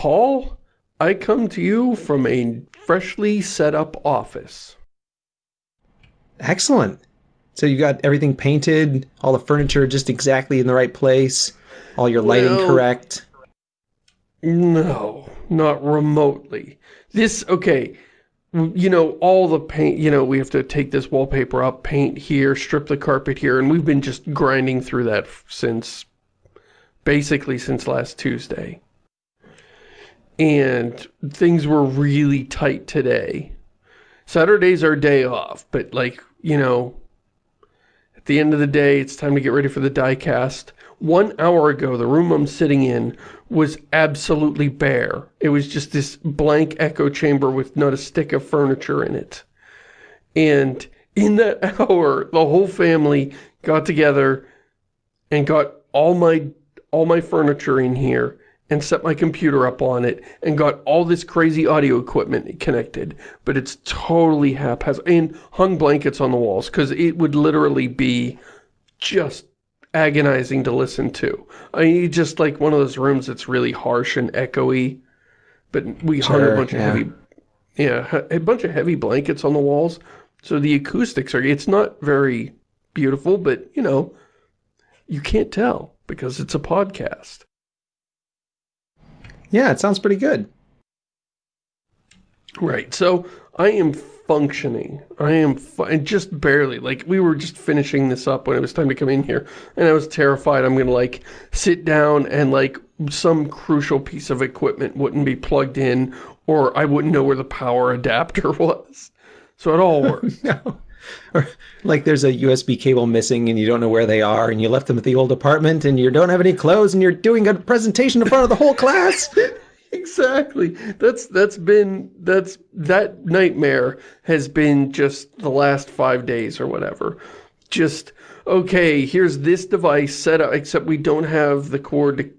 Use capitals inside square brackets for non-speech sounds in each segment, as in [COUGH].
Paul, I come to you from a freshly set up office. Excellent. So you got everything painted, all the furniture just exactly in the right place, all your lighting well, correct? No, not remotely. This, okay, you know, all the paint, you know, we have to take this wallpaper up, paint here, strip the carpet here, and we've been just grinding through that since, basically since last Tuesday. And things were really tight today. Saturday's our day off, but like, you know, at the end of the day, it's time to get ready for the Diecast. One hour ago, the room I'm sitting in was absolutely bare. It was just this blank echo chamber with not a stick of furniture in it. And in that [LAUGHS] hour, the whole family got together and got all my all my furniture in here and set my computer up on it and got all this crazy audio equipment connected. But it's totally haphazard. And hung blankets on the walls because it would literally be just agonizing to listen to. I mean, just like one of those rooms that's really harsh and echoey. But we sure, hung a bunch yeah. of heavy, yeah, a bunch of heavy blankets on the walls. So the acoustics are, it's not very beautiful, but you know, you can't tell because it's a podcast. Yeah, it sounds pretty good. Right. So I am functioning. I am just barely. Like, we were just finishing this up when it was time to come in here. And I was terrified I'm going to, like, sit down and, like, some crucial piece of equipment wouldn't be plugged in or I wouldn't know where the power adapter [LAUGHS] was. So it all worked. [LAUGHS] no. [LAUGHS] Or like there's a USB cable missing and you don't know where they are and you left them at the old apartment and you don't have any clothes and you're doing a presentation in front of the whole class. [LAUGHS] exactly. That's that's been that's that nightmare has been just the last five days or whatever. Just okay, here's this device set up except we don't have the cord to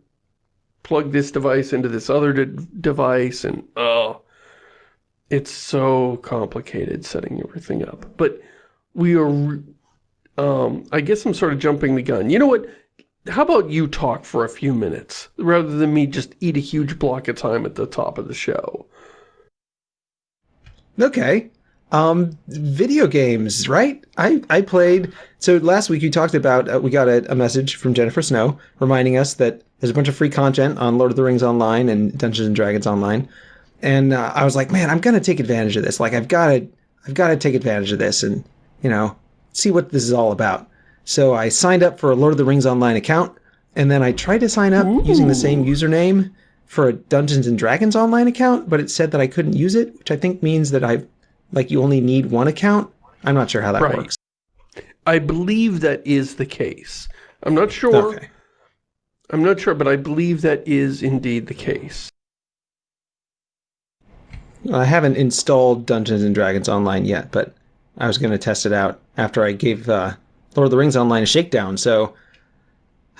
plug this device into this other de device and oh it's so complicated setting everything up. But we are, um, I guess I'm sort of jumping the gun. You know what? How about you talk for a few minutes, rather than me just eat a huge block of time at the top of the show? Okay. Um, video games, right? I, I played, so last week you talked about, uh, we got a, a, message from Jennifer Snow reminding us that there's a bunch of free content on Lord of the Rings Online and Dungeons and Dragons Online. And uh, I was like, man, I'm going to take advantage of this. Like, I've got to, I've got to take advantage of this. And you know, see what this is all about. So I signed up for a Lord of the Rings Online account, and then I tried to sign up Ooh. using the same username for a Dungeons and Dragons Online account, but it said that I couldn't use it, which I think means that I, like, you only need one account. I'm not sure how that right. works. I believe that is the case. I'm not sure. Okay. I'm not sure, but I believe that is indeed the case. I haven't installed Dungeons and Dragons Online yet, but I was going to test it out after I gave uh, Lord of the Rings Online a shakedown. So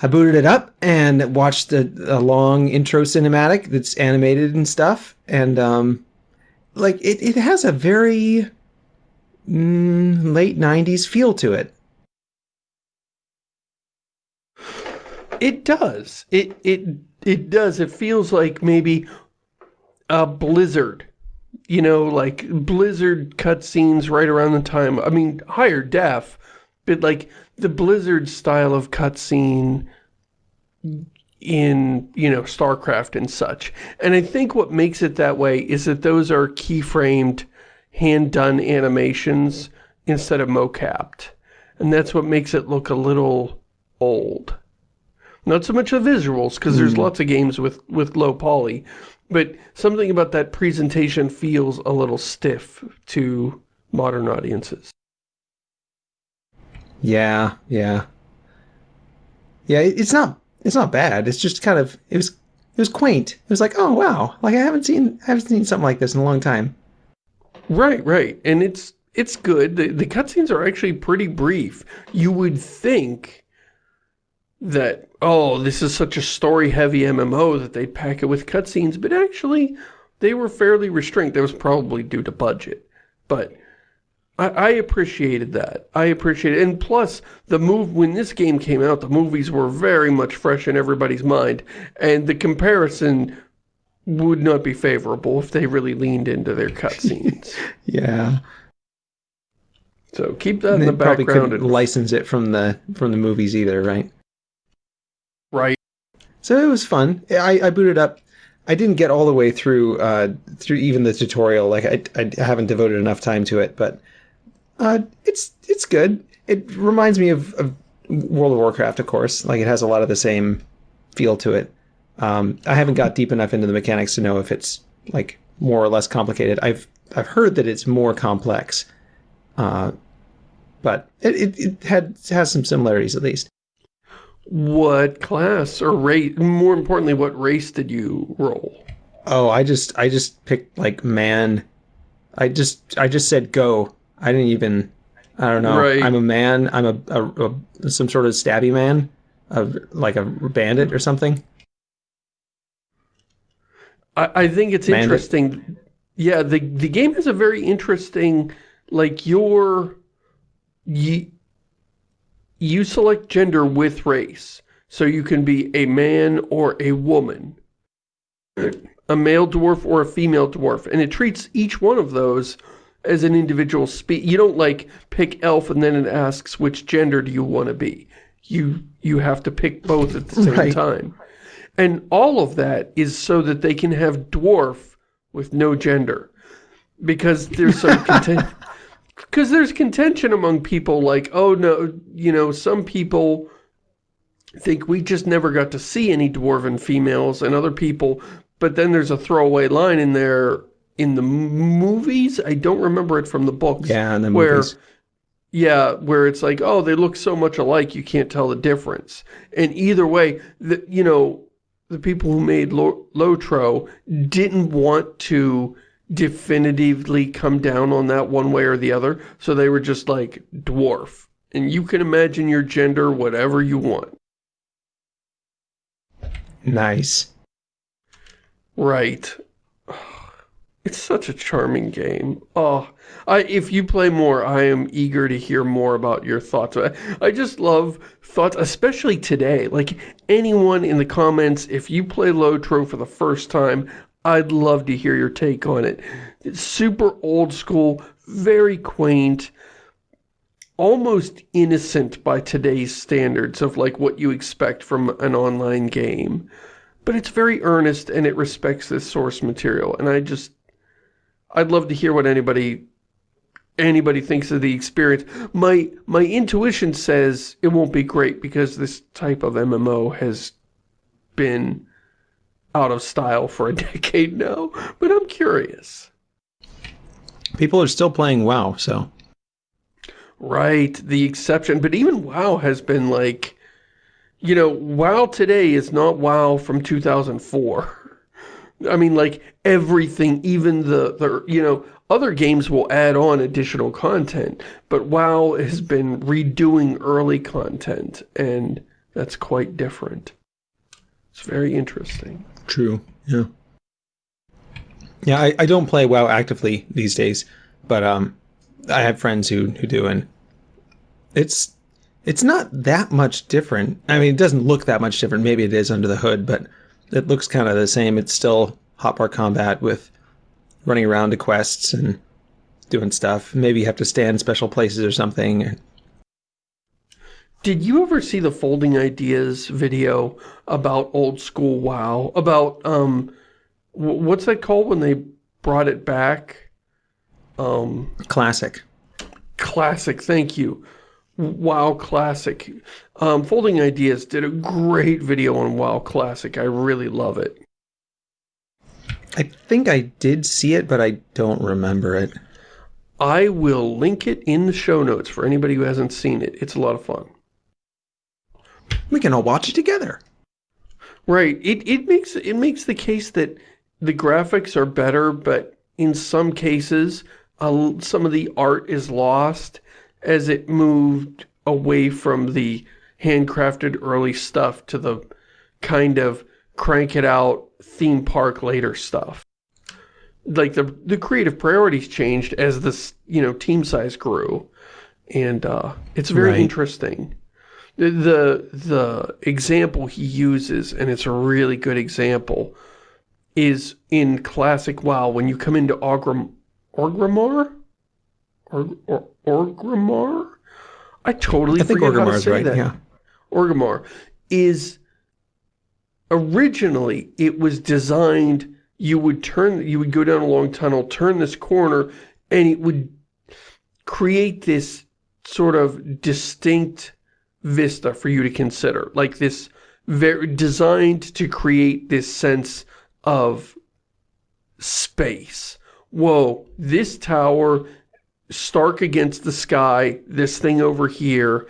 I booted it up and watched a, a long intro cinematic that's animated and stuff. And um, like it, it has a very mm, late 90s feel to it. It does. It it it does. It feels like maybe a Blizzard you know, like Blizzard cutscenes right around the time, I mean, higher def, but like the Blizzard style of cutscene in, you know, StarCraft and such. And I think what makes it that way is that those are keyframed, hand-done animations instead of mocapped. And that's what makes it look a little old. Not so much the visuals, because mm. there's hmm. lots of games with, with low poly, but something about that presentation feels a little stiff to modern audiences. Yeah, yeah. Yeah, it's not it's not bad. It's just kind of it was it was quaint. It was like, "Oh, wow. Like I haven't seen I haven't seen something like this in a long time." Right, right. And it's it's good. The the cutscenes are actually pretty brief. You would think that, oh, this is such a story-heavy MMO that they'd pack it with cutscenes, but actually, they were fairly restrained. That was probably due to budget. But I, I appreciated that. I appreciated it. And plus, the move, when this game came out, the movies were very much fresh in everybody's mind. And the comparison would not be favorable if they really leaned into their [LAUGHS] cutscenes. yeah. So keep that in They the probably couldn't and- license it from the from the movies either, right. So it was fun. I, I booted up. I didn't get all the way through uh, through even the tutorial. Like I, I haven't devoted enough time to it, but uh, it's it's good. It reminds me of, of World of Warcraft, of course. Like it has a lot of the same feel to it. Um, I haven't got deep enough into the mechanics to know if it's like more or less complicated. I've I've heard that it's more complex, uh, but it, it, it had it has some similarities at least. What class or race, more importantly, what race did you roll? Oh, I just I just picked like man. I just I just said go. I didn't even I don't know. Right. I'm a man. I'm a, a, a some sort of stabby man, of like a bandit or something. I, I think it's Bandit. interesting. Yeah, the the game has a very interesting, like your, you, you select gender with race, so you can be a man or a woman, a male dwarf or a female dwarf, and it treats each one of those as an individual spe You don't like pick elf and then it asks which gender do you want to be. You you have to pick both at the same Right. time. And all of that is so that they can have dwarf with no gender. Because there's some [LAUGHS] content because there's contention among people like, oh no, you know, some people think we just never got to see any dwarven females and other people, but then there's a throwaway line in there in the movies. I don't remember it from the books. Yeah, and the where movies. yeah, where it's like, oh, they look so much alike, you can't tell the difference. And either way, the, you know, the people who made Lo Lotro didn't want to definitively come down on that one way or the other, so they were just like, dwarf. And you can imagine your gender whatever you want. Nice. Right. [SIGHS] It's such a charming game. Oh, I, if you play more, I am eager to hear more about your thoughts. I, I just love thoughts, especially today. Like, anyone in the comments, if you play Lotro for the first time, I'd love to hear your take on it. It's super old school, very quaint, almost innocent by today's standards of like what you expect from an online game. But it's very earnest and it respects this source material. And I just, I'd love to hear what anybody, anybody thinks of the experience. My, my intuition says it won't be great because this type of MMO has been out of style for a [LAUGHS] decade now. But I'm curious. People are still playing WoW, so Right, the exception. But even WoW has been like, you know, WoW today is not WoW from 2004. I mean, like, everything, even the, the, you know, other games will add on additional content, but WoW has been redoing early content, and that's quite different. It's very interesting. True. Yeah. Yeah, I, I don't play WoW actively these days, but um, I have friends who who do, and it's it's not that much different. I mean, it doesn't look that much different. Maybe it is under the hood, but it looks kind of the same. It's still hotbar combat with running around to quests and doing stuff. Maybe you have to stand special places or something. Did you ever see the Folding Ideas video about old school WoW? About, um, what's that called when they brought it back? Um, Classic. Classic, thank you. WoW Classic. Um, Folding Ideas did a great video on WoW Classic. I really love it. I think I did see it, but I don't remember it. I will link it in the show notes for anybody who hasn't seen it. It's a lot of fun. We can all watch it together. Right. It it makes it makes the case that the graphics are better, but in some cases, uh, some of the art is lost as it moved away from the handcrafted early stuff to the kind of crank it out theme park later stuff. Like the the creative priorities changed as this you know team size grew, and uh, it's very Right. interesting. The, the the example he uses, and it's a really good example, is in classic WoW, when you come into Orgrim, Orgrimmar? Or, or, Orgrimmar? I totally I think forget how to Orgrimmar's right, that. yeah. Orgrimmar is originally it was designed you would turn you would go down a long tunnel turn this corner and it would create this sort of distinct vista for you to consider like this very designed to create this sense of space whoa this tower stark against the sky this thing over here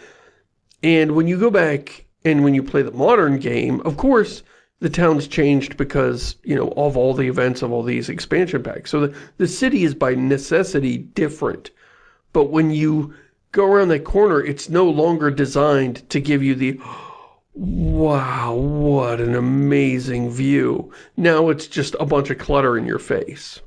and when you go back and when you play the modern game, of course, the town's changed because, you know, of all the events of all these expansion packs. So the, the city is by necessity different. But when you go around that corner, it's no longer designed to give you the, wow, what an amazing view. Now it's just a bunch of clutter in your face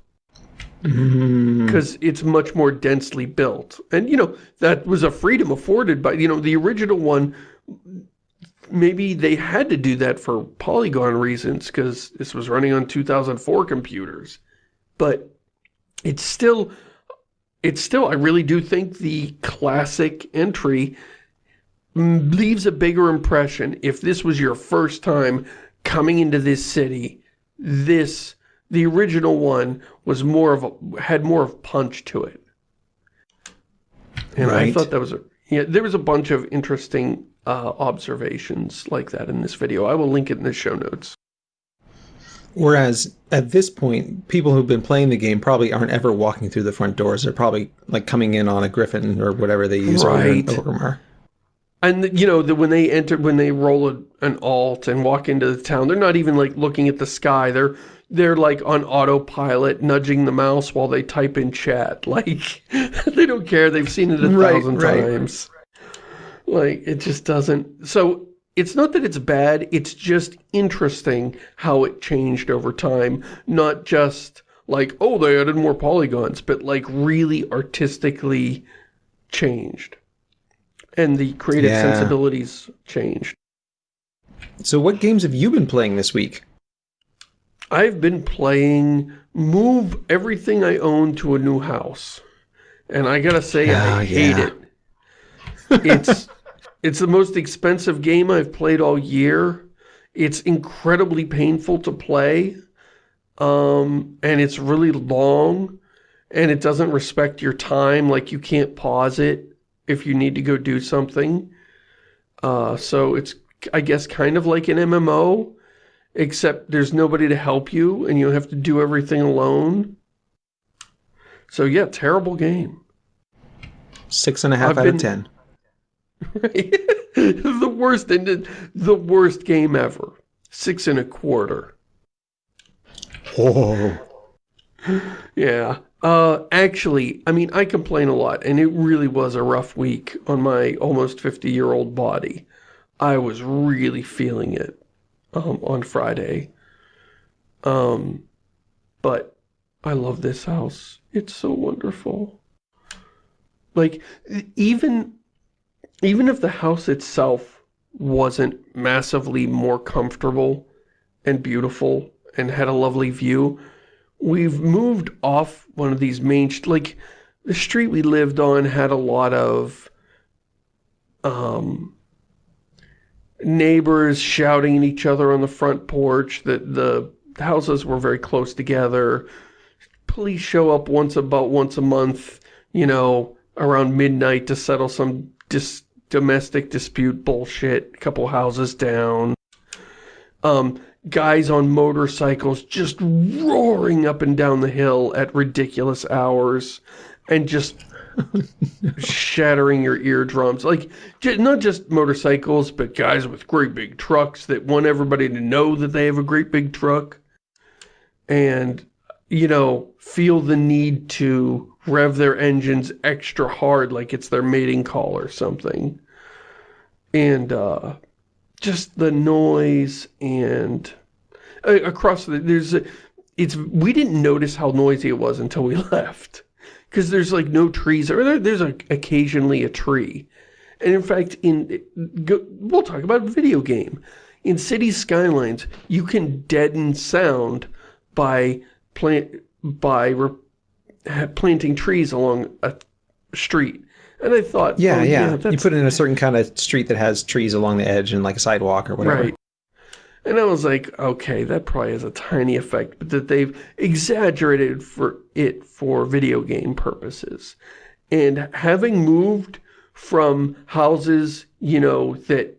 Mm, because it's much more densely built. And, you know, that was a freedom afforded by, you know, the original one, maybe they had to do that for polygon reasons because this was running on 2004 computers. But it's still, it's still, I really do think the classic entry leaves a bigger impression. If this was your first time coming into this city, this the original one was more of a had more of punch to it. And I thought that was a yeah there was a bunch of interesting uh, observations like that in this video. I will link it in the show notes Whereas at this point, people who've been playing the game probably aren't ever walking through the front doors. They're probably like coming in on a griffin or whatever they use over in Right. Orgrimmar. and you know the, when they enter when they roll a, an alt and walk into the town they're not even like looking at the sky they're they're like on autopilot nudging the mouse while they type in chat [LAUGHS] like [LAUGHS] they don't care they've seen it a Right, thousand right. times like it just doesn't so it's not that it's bad it's just interesting how it changed over time not just like oh they added more polygons but like really artistically changed and the creative Yeah. sensibilities changed So, what games have you been playing this week? I've been playing move everything I own to a new house. And I gotta say, Ah, I hate yeah. it. It's, it's the most expensive game I've played all year. It's incredibly painful to play. Um, and it's really long. And it doesn't respect your time. Like, you can't pause it if you need to go do something. Uh, so it's, I guess, kind of like an MMO except there's nobody to help you and you have to do everything alone. So yeah, terrible game. Six and a half I've out been- of ten. [LAUGHS] the worst ended, the worst game ever. Six and a quarter. Oh, Yeah. Uh, actually, I mean, I complain a lot, and it really was a rough week on my almost 50-year-old body. I was really feeling it um, on Friday. Um, but I love this house. It's so wonderful. Like, even, even if the house itself wasn't massively more comfortable and beautiful and had a lovely view, we've moved off one of these main, like, the street we lived on had a lot of, um, neighbors shouting at each other on the front porch, that the houses were very close together. Police show up once about once a month, you know, around midnight to settle some dis domestic dispute bullshit, a couple houses down. Um, guys on motorcycles just roaring up and down the hill at ridiculous hours and just [LAUGHS] shattering your eardrums. Like, not just motorcycles, but guys with great big trucks that want everybody to know that they have a great big truck. And, you know, feel the need to rev their engines extra hard like it's their mating call or something. And, uh, just the noise and uh, across the, there's a, it's, we didn't notice how noisy it was until we [LAUGHS] left. Because there's like no trees or there, there's a, occasionally a tree. And in fact in we'll talk about video game. In city skylines you can deaden sound by plant by re, planting trees along a street. And I thought, Yeah, oh, yeah. you that's put it in a certain kind of street that has trees along the edge and like a sidewalk or whatever. Right. And I was like, okay, that probably has a tiny effect, but that they've exaggerated for it for video game purposes. And having moved from houses, you know, that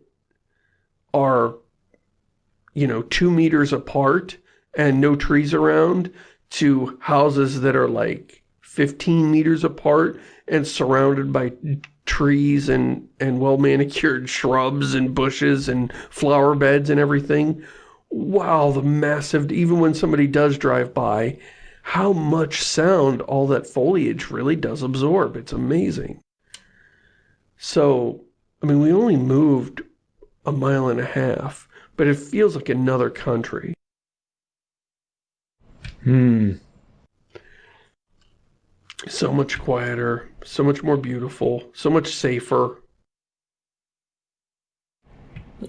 are, you know, two meters apart and no trees around to houses that are like 15 meters apart and surrounded by trees and, and well-manicured shrubs and bushes and flower beds and everything. Wow, the massive, even when somebody does drive by, how much sound all that foliage really does absorb. It's amazing. So, I mean, we only moved a mile and a half, but it feels like another country. Hmm. So much quieter, so much more beautiful, so much safer.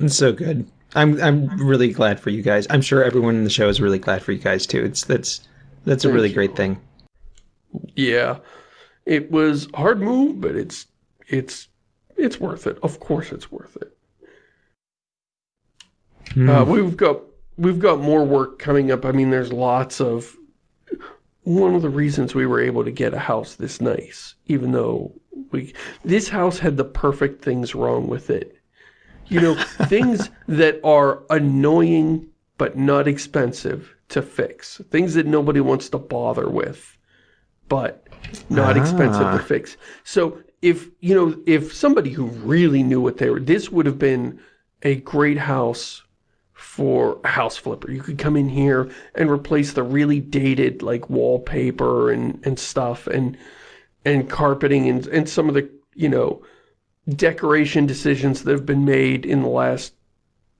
It's so good. I'm I'm really glad for you guys. I'm sure everyone in the show is really glad for you guys too. It's that's that's a Thank really you. great thing. Yeah, it was a hard move, but it's it's it's worth it. Of course, it's worth it. Uh, we've got we've got more work coming up. I mean, there's lots of. One of the reasons we were able to get a house this nice, even though we this house had the perfect things wrong with it. You know, [LAUGHS] things that are annoying but not expensive to fix. Things that nobody wants to bother with, but not expensive Ah. to fix. So if, you know, if somebody who really knew what they were, this would have been a great house for house flipper. You could come in here and replace the really dated like wallpaper and, and stuff and and carpeting and, and some of the, you know, decoration decisions that have been made in the last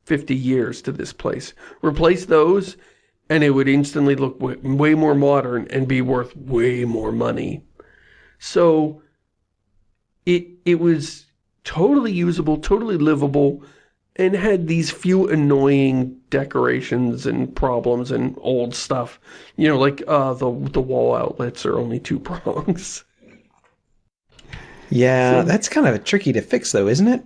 50 years to this place. Replace those and it would instantly look way, way more modern and be worth way more money. So it it was totally usable, totally livable, and had these few annoying decorations and problems and old stuff. You know, like uh, the the wall outlets are only two [LAUGHS] prongs. Yeah, that's kind of tricky to fix though, isn't it?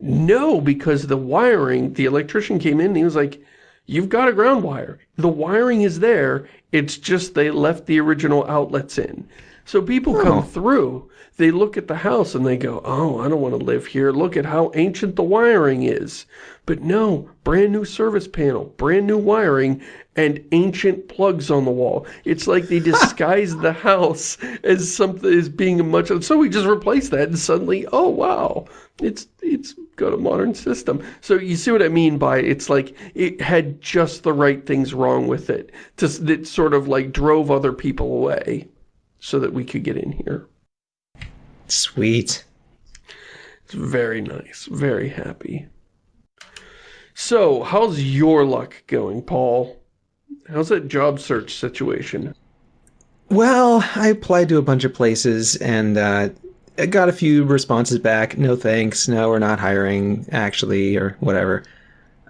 No, because the wiring, the electrician came in and he was like, you've got a ground wire. The wiring is there. It's just they left the original outlets in. So people Oh. come through, they look at the house and they go, oh, I don't want to live here. Look at how ancient the wiring is. But no, brand new service panel, brand new wiring, and ancient plugs on the wall. It's like they [LAUGHS] disguised the house as something as being a much. So we just replace that, and suddenly, oh wow, it's it's got a modern system. So you see what I mean by it's like it had just the right things wrong with it, just that sort of like drove other people away, so that we could get in here. Sweet. It's very nice, very happy. So, how's your luck going, Paul? How's that job search situation? Well, I applied to a bunch of places and uh, I got a few responses back. No thanks. No, we're not hiring, actually, or whatever.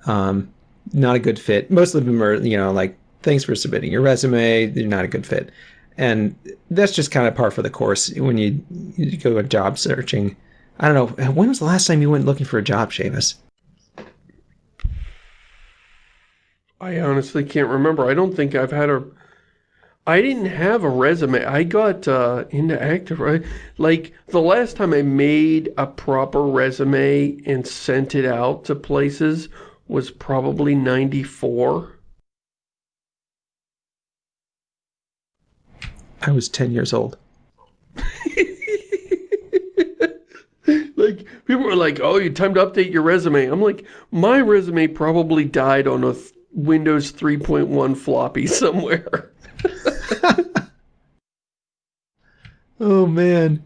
Um, not a good fit. Most of them are, you know, like, thanks for submitting your resume. You're not a good fit. And that's just kind of par for the course when you, you go job searching. I don't know. When was the last time you went looking for a job, Shamus? I honestly can't remember. I don't think I've had a... I didn't have a resume. I got uh, into active... right? Like, the last time I made a proper resume and sent it out to places was probably 94. I was 10 years old. [LAUGHS] like people were like, "Oh, you time to update your resume." I'm like, my resume probably died on a th Windows 3.1 floppy [LAUGHS] somewhere. [LAUGHS] Oh man.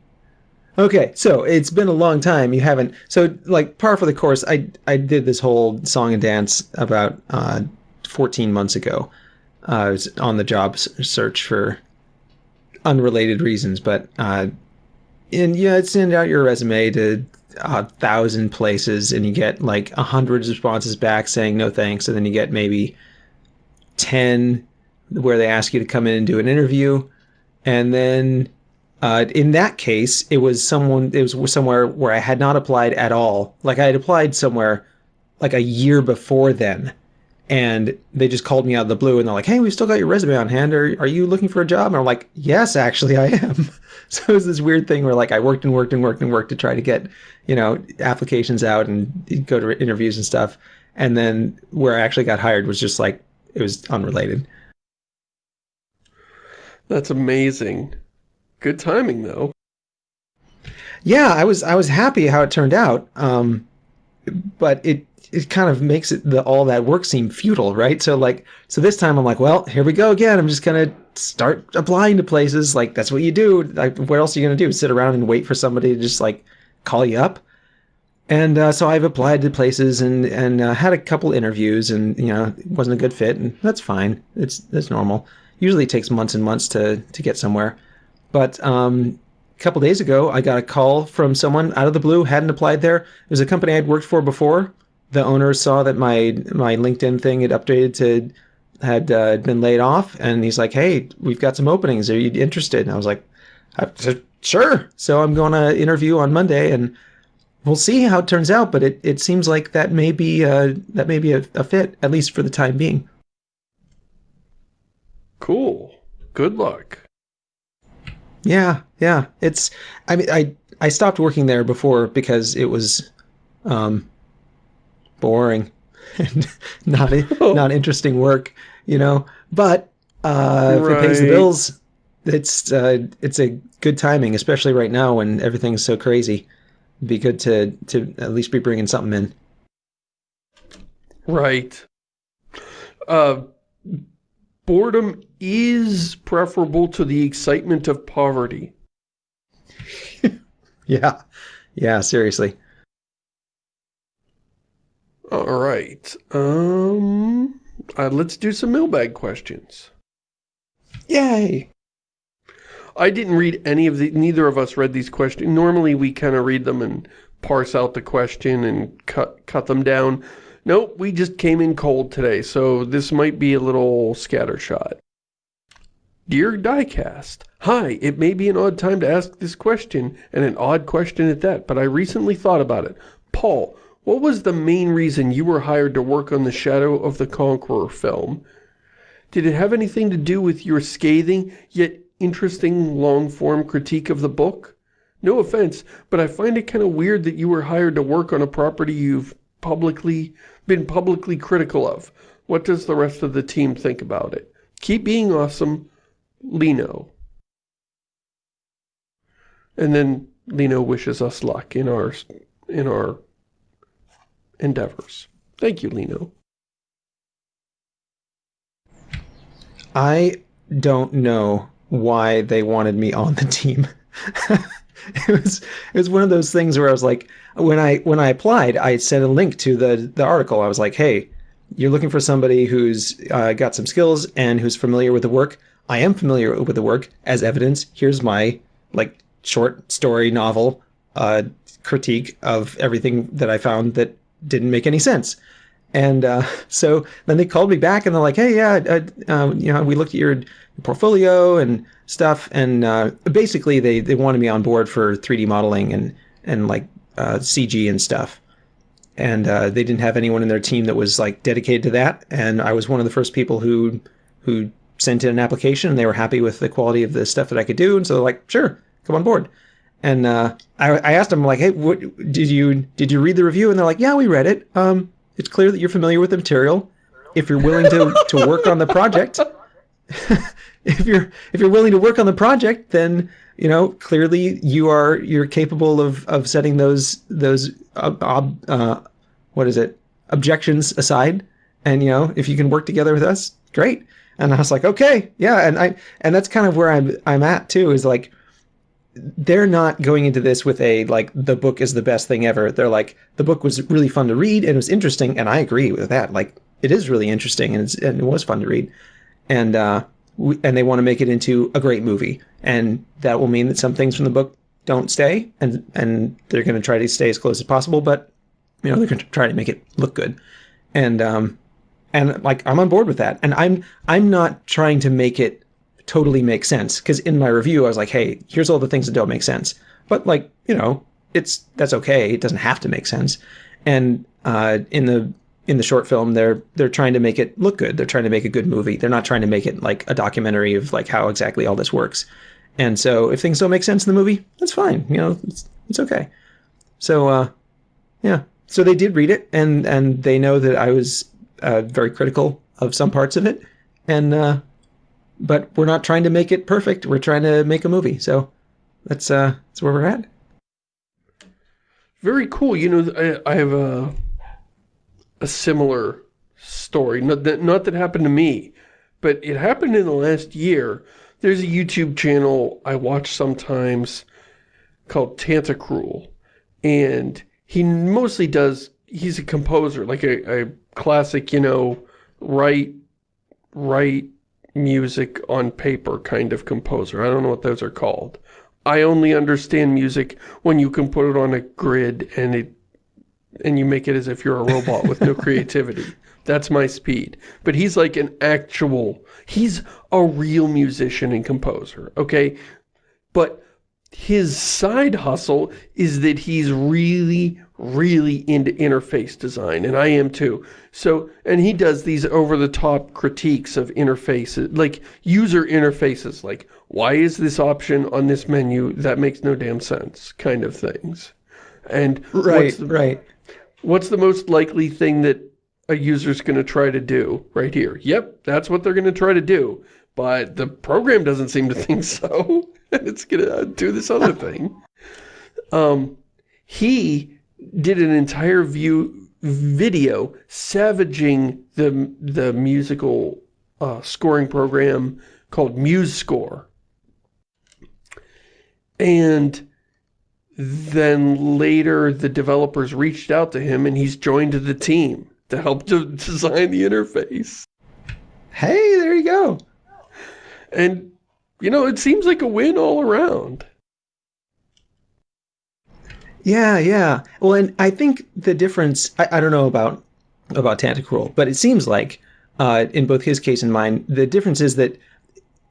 Okay, so it's been a long time. You haven't. So, like, par for the course. I I did this whole song and dance about uh, 14 months ago. Uh, I was on the job search for unrelated reasons, but uh, and yeah, I'd send out your resume to a thousand places, and you get like a hundred responses back saying no thanks, and then you get maybe ten where they ask you to come in and do an interview, and then uh, in that case, it was someone it was somewhere where I had not applied at all. Like I had applied somewhere like a year before then, and they just called me out of the blue and they're like, "Hey, we've still got your resume on hand. Are are you looking for a job?" And I'm like, "Yes, actually, I am." [LAUGHS] so it was this weird thing where like I worked and worked and worked and worked to try to get you know applications out and go to interviews and stuff, and then where I actually got hired was just like it was unrelated. That's amazing. Good timing though. Yeah, I was I was happy how it turned out. Um, but it it kind of makes it the all that work seem futile, right? So like so this time I'm like, well, here we go again. I'm just gonna start applying to places. Like that's what you do. Like what else are you gonna do? Sit around and wait for somebody to just like call you up? And uh, so I've applied to places and and uh, had a couple interviews, and you know it wasn't a good fit, and that's fine. It's that's normal. Usually it takes months and months to to get somewhere, but um, a couple days ago I got a call from someone out of the blue, hadn't applied there. It was a company I'd worked for before. The owner saw that my my LinkedIn thing had updated to had uh, been laid off, and he's like, "Hey, we've got some openings. Are you interested?" And I was like, "Sure." So I'm going to interview on Monday, and we'll see how it turns out. But it, it seems like that may be uh, that may be a, a fit at least for the time being. Cool. Good luck. Yeah, yeah. It's. I mean, I I stopped working there before because it was, um, boring and [LAUGHS] not not [LAUGHS] interesting work, you know. But uh, right. if it pays the bills, it's uh, it's a good timing, especially right now when everything's so crazy. It'd be good to to at least be bringing something in. Right. Uh, boredom is preferable to the excitement of poverty. [LAUGHS] yeah. Yeah, seriously. All right. Um, uh, let's do some mailbag questions. Yay! I didn't read any of the, neither of us read these questions. Normally we kind of read them and parse out the question and cut, cut them down. Nope, we just came in cold today, so this might be a little scattershot. Dear Diecast, Hi, it may be an odd time to ask this question, and an odd question at that, but I recently thought about it. Paul, what was the main reason you were hired to work on the Shadow of the Conqueror film? Did it have anything to do with your scathing, yet interesting long-form critique of the book? No offense, but I find it kind of weird that you were hired to work on a property you've publicly been publicly critical of. What does the rest of the team think about it? Keep being awesome, Lino. And then Lino wishes us luck in our in our endeavors. Thank you, Lino. I don't know why they wanted me on the team. [LAUGHS] it was it was one of those things where I was like, when I when I applied, I sent a link to the the article. I was like, hey, you're looking for somebody who's uh, got some skills and who's familiar with the work. I am familiar with the work. As evidence, here's my like short story novel uh, critique of everything that I found that didn't make any sense. And uh, [LAUGHS] so then they called me back and they're like, hey, yeah, uh, um, you know, we looked at your portfolio and stuff. And uh, basically they, they wanted me on board for 3D modeling and, and like uh, CG and stuff. And uh, they didn't have anyone in their team that was like dedicated to that. And I was one of the first people who, who sent in an application and they were happy with the quality of the stuff that I could do. And so they're like, sure, come on board. And uh, I, I, asked them like, "Hey, what, did you did you read the review?" And they're like, "Yeah, we read it. Um, it's clear that you're familiar with the material. If you're willing to to work on the project, [LAUGHS] if you're if you're willing to work on the project, then you know clearly you are you're capable of of setting those those uh, uh, what is it objections aside. And you know if you can work together with us, great." And I was like, "Okay, yeah." And I and that's kind of where I'm I'm at too. Is like they're not going into this with a like the book is the best thing ever. They're like the book was really fun to read and it was interesting, and I agree with that. Like it is really interesting and, and it was fun to read, and uh, we, and they want to make it into a great movie, and that will mean that some things from the book don't stay, and and they're going to try to stay as close as possible, but you know they're going to try to make it look good, and um, and like I'm on board with that. And I'm I'm not trying to make it totally make sense because in my review I was like, hey, here's all the things that don't make sense. But like you know, it's that's okay. It doesn't have to make sense. And uh, in the in the short film, they're they're trying to make it look good. They're trying to make a good movie. They're not trying to make it like a documentary of like how exactly all this works. And so if things don't make sense in the movie, that's fine. You know, it's it's okay. So uh, yeah. So they did read it, and and they know that I was uh, very critical of some parts of it, and uh, but we're not trying to make it perfect. We're trying to make a movie. So that's uh that's where we're at. Very cool. You know, I, I have a a similar story. Not that not that happened to me, but it happened in the last year. There's a YouTube channel I watch sometimes called Tantacrul, and he mostly does. He's a composer, like a, a classic, you know, write write music on paper kind of composer. I don't know what those are called. I only understand music when you can put it on a grid and it and you make it as if you're a robot with no [LAUGHS] creativity. That's my speed. But he's like an actual, he's a real musician and composer, okay? But his side hustle is that he's really, really into interface design, and I am too. So, and he does these over-the-top critiques of interfaces, like user interfaces, like, why is this option on this menu? That makes no damn sense, kind of things. And right, the, right. What's the most likely thing that a user's going to try to do right here? Yep, that's what they're going to try to do. But the program doesn't seem to think so. [LAUGHS] it's going to do this other thing. [LAUGHS] Um, he did an entire view video savaging the the musical uh, scoring program called MuseScore. And then later the developers reached out to him and he's joined the team to help to [LAUGHS] design the interface. Hey, there you go. And, you know, it seems like a win all around. Yeah, yeah. Well, and I think the difference, I, I don't know about about Tantacrul, but it seems like uh, in both his case and mine, the difference is that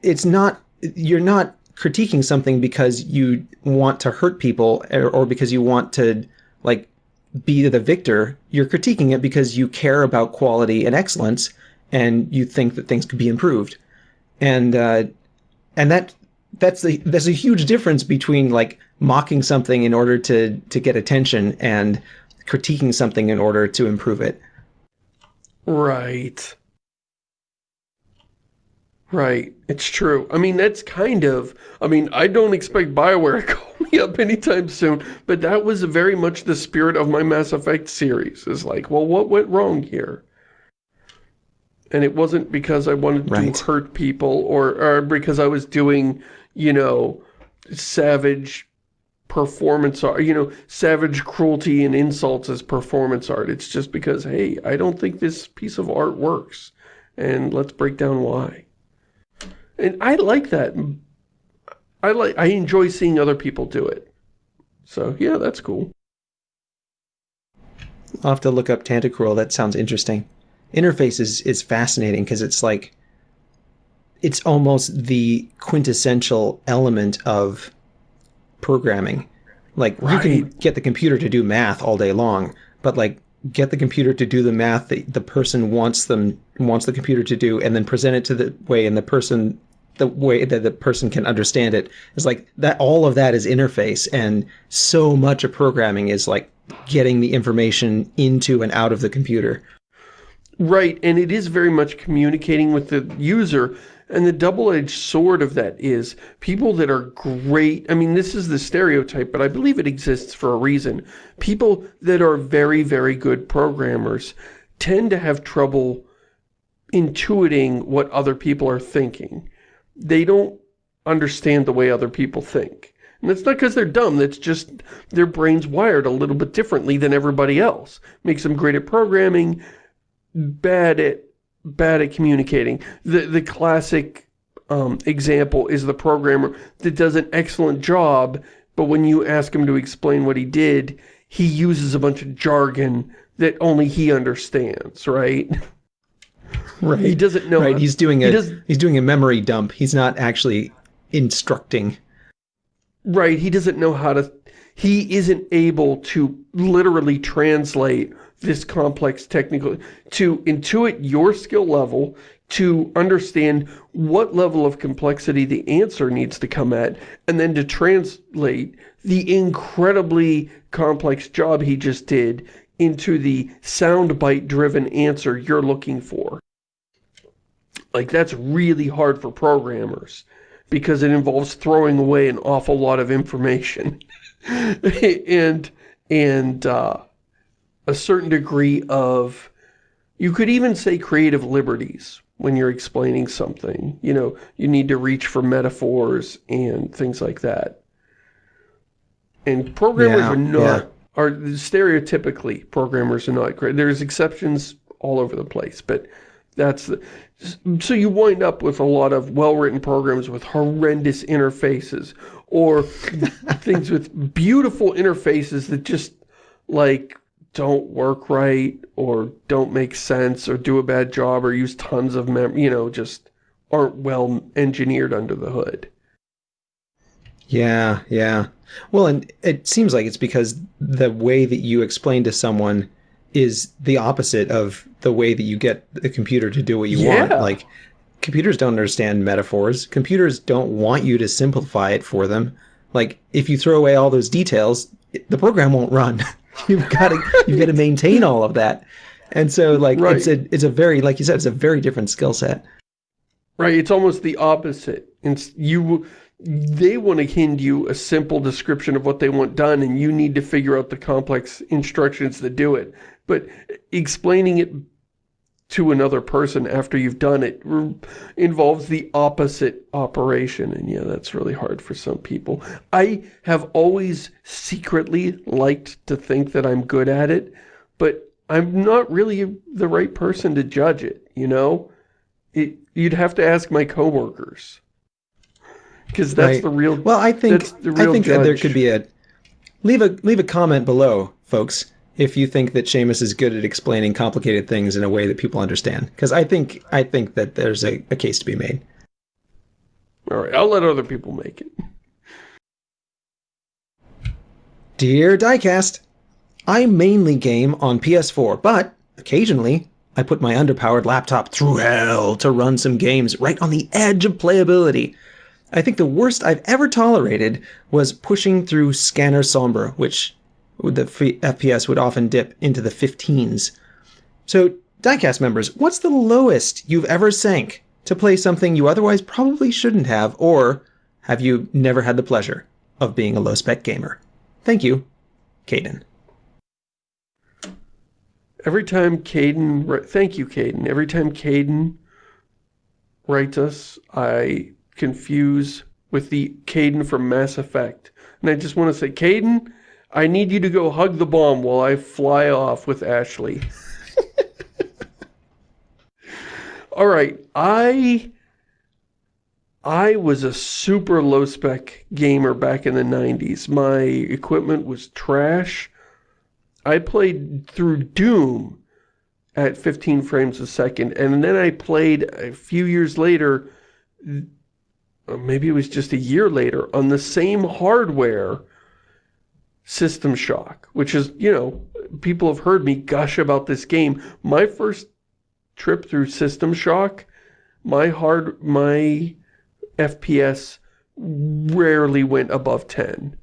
it's not, you're not critiquing something because you want to hurt people or, or because you want to like be the victor. You're critiquing it because you care about quality and excellence and you think that things could be improved. And, uh, and that, that's the, there's a huge difference between like mocking something in order to, to get attention and critiquing something in order to improve it. Right. Right. It's true. I mean, that's kind of, I mean, I don't expect Bioware to [LAUGHS] call me up anytime soon, but that was very much the spirit of my Mass Effect series. Is like, well, what went wrong here? And it wasn't because I wanted right. to hurt people or, or because I was doing, you know, savage performance art, you know, savage cruelty and insults as performance art. It's just because, hey, I don't think this piece of art works. And let's break down why. And I like that. I like I enjoy seeing other people do it. So yeah, that's cool. I'll have to look up Tantacrul. That sounds interesting. Interface is, is fascinating because it's like it's almost the quintessential element of programming. Like right. you can get the computer to do math all day long, but like get the computer to do the math that the person wants them wants the computer to do and then present it to the way and the person the way that the person can understand it is like that all of that is interface and so much of programming is like getting the information into and out of the computer right and it is very much communicating with the user and the double-edged sword of that is people that are great, I mean, this is the stereotype, but I believe it exists for a reason. People that are very, very good programmers tend to have trouble intuiting what other people are thinking. They don't understand the way other people think. And that's not because they're dumb, that's just their brain's wired a little bit differently than everybody else. Makes them great at programming, bad at bad at communicating. The, the classic um, example is the programmer that does an excellent job, but when you ask him to explain what he did, he uses a bunch of jargon that only he understands, right? right. He doesn't know. Right. He's doing a does- he's doing a memory dump. He's not actually instructing. Right, he doesn't know how to, he isn't able to literally translate this complex technical, to intuit your skill level, to understand what level of complexity the answer needs to come at, and then to translate the incredibly complex job he just did into the soundbite-driven answer you're looking for. Like, that's really hard for programmers because it involves throwing away an awful lot of information [LAUGHS] and and uh, a certain degree of you could even say creative liberties when you're explaining something. You know you need to reach for metaphors and things like that. And programmers Yeah, are not yeah. are stereotypically programmers are not great. There's exceptions all over the place but that's the, so you wind up with a lot of well-written programs with horrendous interfaces or [LAUGHS] things with beautiful interfaces that just like don't work right or don't make sense or do a bad job or use tons of mem you know just aren't well engineered under the hood Yeah, yeah. Well, and it seems like it's because the way that you explain to someone is the opposite of the way that you get the computer to do what you want. Yeah. Like, computers don't understand metaphors. Computers don't want you to simplify it for them. Like, if you throw away all those details, the program won't run. [LAUGHS] [LAUGHS] you've got to you've got to maintain all of that. And so, like, Right. it's a it's a very like you said, it's a very different skill set. Right, it's almost the opposite. It's you they want to hand you a simple description of what they want done and you need to figure out the complex instructions that do it. But explaining it to another person after you've done it involves the opposite operation and yeah, that's really hard for some people. I have always secretly liked to think that I'm good at it, but I'm not really the right person to judge it, you know? It, you'd have to ask my coworkers. Because that's Right. the real... Well, I think I think that there could be a leave a leave a comment below, folks, if you think that Shamus is good at explaining complicated things in a way that people understand. Because I think I think that there's a, a case to be made. All right, I'll let other people make it. Dear Diecast, I mainly game on PS4, but occasionally I put my underpowered laptop through hell to run some games right on the edge of playability. I think the worst I've ever tolerated was pushing through Scanner Sombre, which the FPS would often dip into the 15s. So, Diecast members, what's the lowest you've ever sank to play something you otherwise probably shouldn't have, or have you never had the pleasure of being a low spec gamer? Thank you, Caden. Every time Caden... Thank you, Caden. Every time Caden writes us, I confuse with the Caden from Mass Effect. And I just want to say, Caden, I need you to go hug the bomb while I fly off with Ashley. [LAUGHS] All right, I I was a super low spec gamer back in the 90s. My equipment was trash. I played through Doom at 15 frames a second, and then I played a few years later, uh, maybe it was just a year later, on the same hardware, System Shock, which is, you know, people have heard me gush about this game. My first trip through System Shock, my hard, my FPS rarely went above 10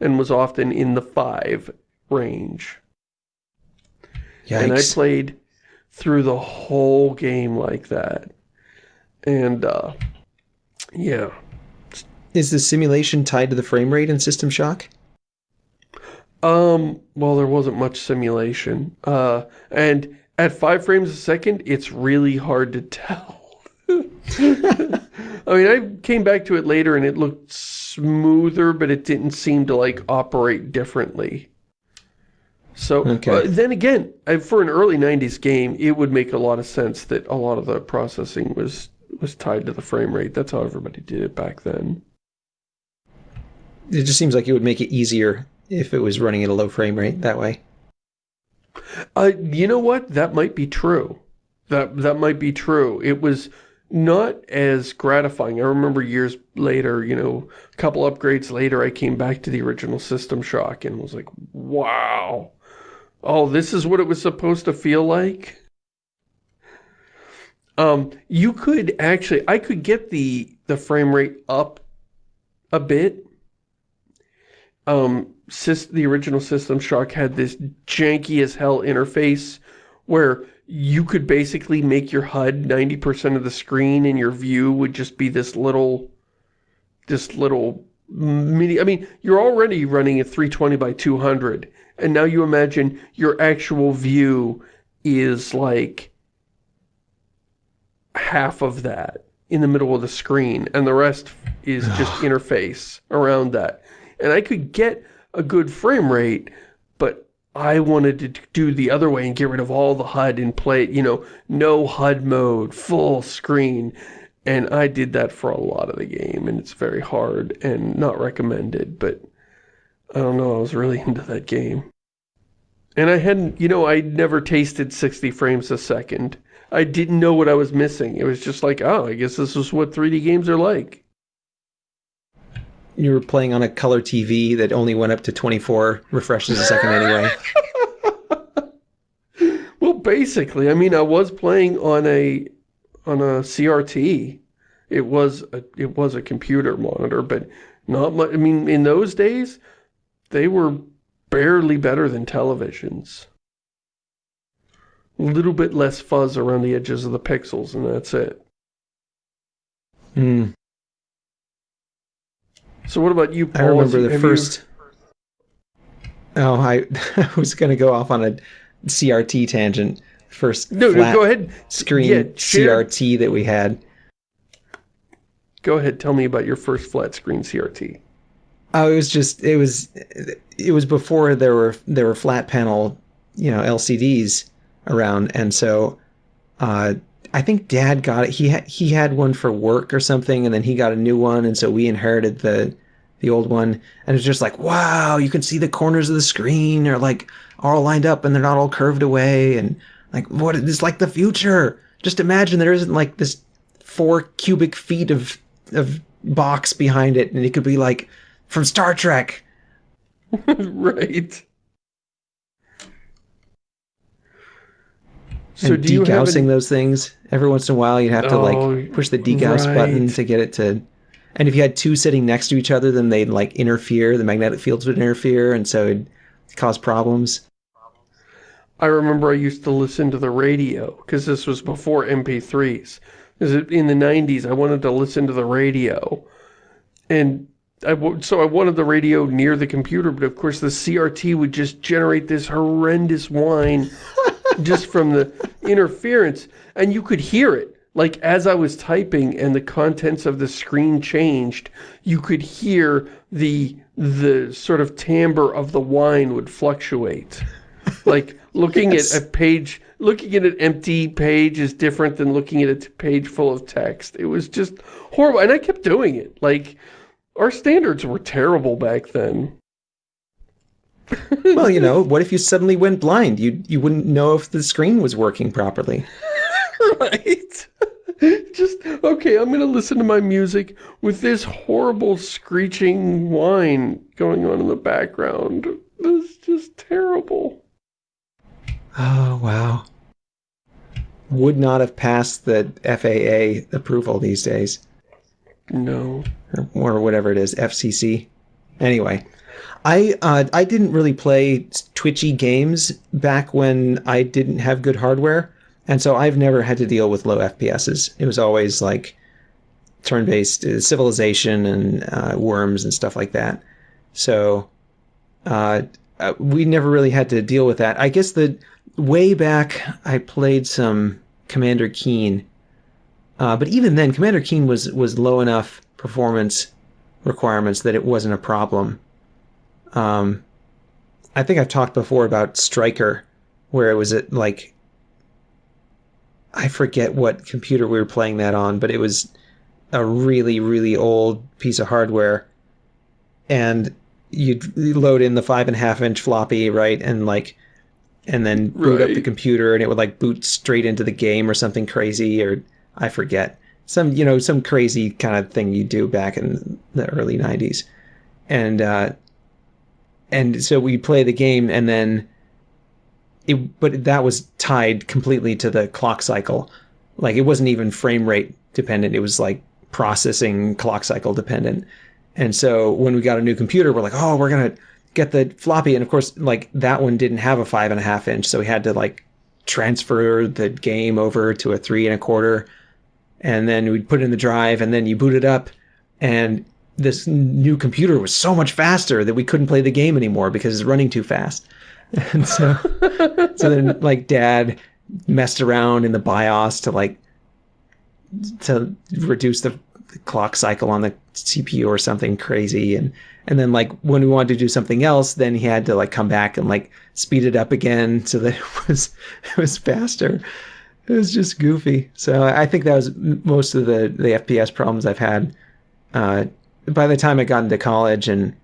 and was often in the 5 range. And I played through the whole game like that. And, uh, yeah. Is the simulation tied to the frame rate in System Shock? Um, well, there wasn't much simulation. Uh, and at five frames a second, it's really hard to tell. [LAUGHS] I mean, I came back to it later and it looked smoother, but it didn't seem to, like, operate differently. So, Okay. uh, then again, for an early 90s game, it would make a lot of sense that a lot of the processing was was tied to the frame rate. That's how everybody did it back then. It just seems like it would make it easier if it was running at a low frame rate that way. Uh, you know what? That might be true. That that might be true. It was not as gratifying. I remember years later, you know, a couple upgrades later, I came back to the original System Shock and was like, wow. Oh, this is what it was supposed to feel like? Um, you could actually, I could get the, the frame rate up a bit. Um, the original System Shock had this janky as hell interface where you could basically make your HUD 90% of the screen and your view would just be this little, this little mini, I mean, you're already running a 320 by 200 and now you imagine your actual view is like half of that in the middle of the screen and the rest is just [SIGHS] interface around that. And I could get a good frame rate, but I wanted to do the other way and get rid of all the HUD and play, you know, no HUD mode, full screen. And I did that for a lot of the game, and it's very hard and not recommended, but I don't know, I was really [LAUGHS] into that game. And I hadn't, you know, I'd never tasted 60 frames a second. I didn't know what I was missing. It was just like, oh, I guess this is what 3D games are like. You were playing on a color TV that only went up to 24 refreshes a second anyway. [LAUGHS] well, basically, I mean, I was playing on a on a CRT. It was a, it was a computer monitor, but not much. I mean, in those days, they were barely better than televisions. A little bit less fuzz around the edges of the pixels, and that's it. Hmm. So what about you, Paul? I remember the first... You... Oh, I, [LAUGHS] I was going to go off on a CRT tangent. First no, no, go ahead. screen yeah, CRT that we had. Go ahead, tell me about your first flat screen CRT. Oh, it was just it was it was before there were there were flat panel, you know, LCDs around, and so uh, I think Dad got it. He had he had one for work or something, and then he got a new one, and so we inherited the the old one, and it's just like wow, you can see the corners of the screen are like all lined up, and they're not all curved away, and like what is like the future. Just imagine there isn't like this four cubic feet of of box behind it, and it could be like from Star Trek. [LAUGHS] right. So and do degaussing those things every once in a while, you'd have to oh, like push the degauss right. button to get it to. And if you had two sitting next to each other, then they'd like interfere. The magnetic fields would interfere, and so it'd cause problems. I remember I used to listen to the radio because this was before MP3s. Is it In the 90s, I wanted to listen to the radio, and I so I wanted the radio near the computer, but of course the CRT would just generate this horrendous whine just from the interference, and you could hear it. Like, as I was typing and the contents of the screen changed, you could hear the the sort of timbre of the whine would fluctuate. Like, looking yes. at a page, looking at an empty page is different than looking at a page full of text. It was just horrible, and I kept doing it. Like, our standards were terrible back then. [LAUGHS] well, you know, what if you suddenly went blind? You you wouldn't know if the screen was working properly. [LAUGHS] right. [LAUGHS] Just, okay, I'm going to listen to my music with this horrible screeching whine going on in the background. This is just terrible. Oh, wow. Would not have passed the FAA approval these days. No. Or, or whatever it is, FCC. Anyway, I uh, I didn't really play twitchy games back when I didn't have good hardware, and so I've never had to deal with low FPSs. It was always like turn-based uh, Civilization and uh, Worms and stuff like that. So uh, uh, we never really had to deal with that. I guess the way back I played some Commander Keen, uh, but even then, Commander Keen was was low enough performance requirements that it wasn't a problem. Um, I think I've talked before about Striker, where it was at like I forget what computer we were playing that on, but it was a really really old piece of hardware, and you'd load in the five and a half inch floppy, right, and like and then boot up the computer and it would like boot straight into the game or something crazy or I forget. Some you know, some crazy kind of thing you do back in the early nineties. And uh and so we play the game and then it but that was tied completely to the clock cycle. Like it wasn't even frame rate dependent. It was like processing clock cycle dependent. And so when we got a new computer, we're like, oh, we're gonna get the floppy. And of course, like that one didn't have a five and a half inch, so we had to like transfer the game over to a three and a quarter, and then we'd put in the drive, and then you boot it up, and this new computer was so much faster that we couldn't play the game anymore because it's running too fast. [LAUGHS] And so, so then like dad messed around in the BIOS to like to reduce the, the clock cycle on the CPU or something crazy. And and then like when we wanted to do something else then he had to like come back and like speed it up again so that it was it was faster. It was just goofy. So i think that was most of the the fps problems i've had uh by the time i got into college and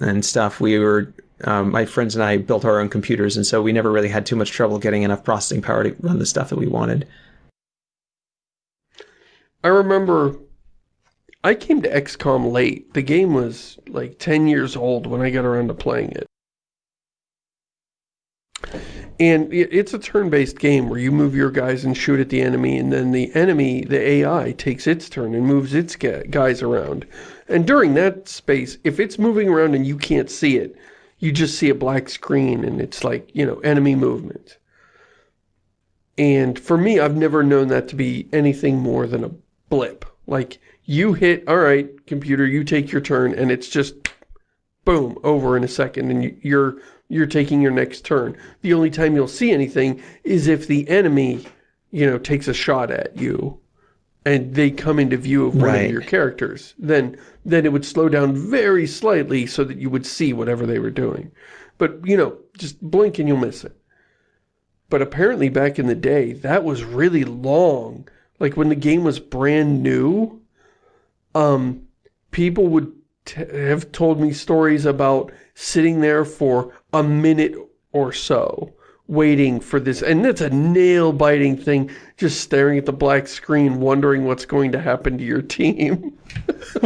and stuff we were um, my friends and i built our own computers and so we never really had too much trouble getting enough processing power to run the stuff that we wanted I remember I came to XCOM late. The game was like 10 years old when I got around to playing it. And it's a turn-based game where you move your guys and shoot at the enemy, and then the enemy, the AI, takes its turn and moves its guys around. And during that space, if it's moving around and you can't see it, you just see a black screen and it's like, you know, enemy movement. And for me, I've never known that to be anything more than a blip. Like, you hit, all right, computer, you take your turn, and it's just, boom, over in a second, and you- you're you're taking your next turn. The only time you'll see anything is if the enemy, you know, takes a shot at you, and they come into view of one Right. of your characters. Then, then it would slow down very slightly so that you would see whatever they were doing. But, you know, just blink and you'll miss it. But apparently back in the day, that was really long. Like when the game was brand new, um, people would t have told me stories about sitting there for a minute or so, waiting for this. And that's a nail-biting thing, just staring at the black screen, wondering what's going to happen to your team. [LAUGHS]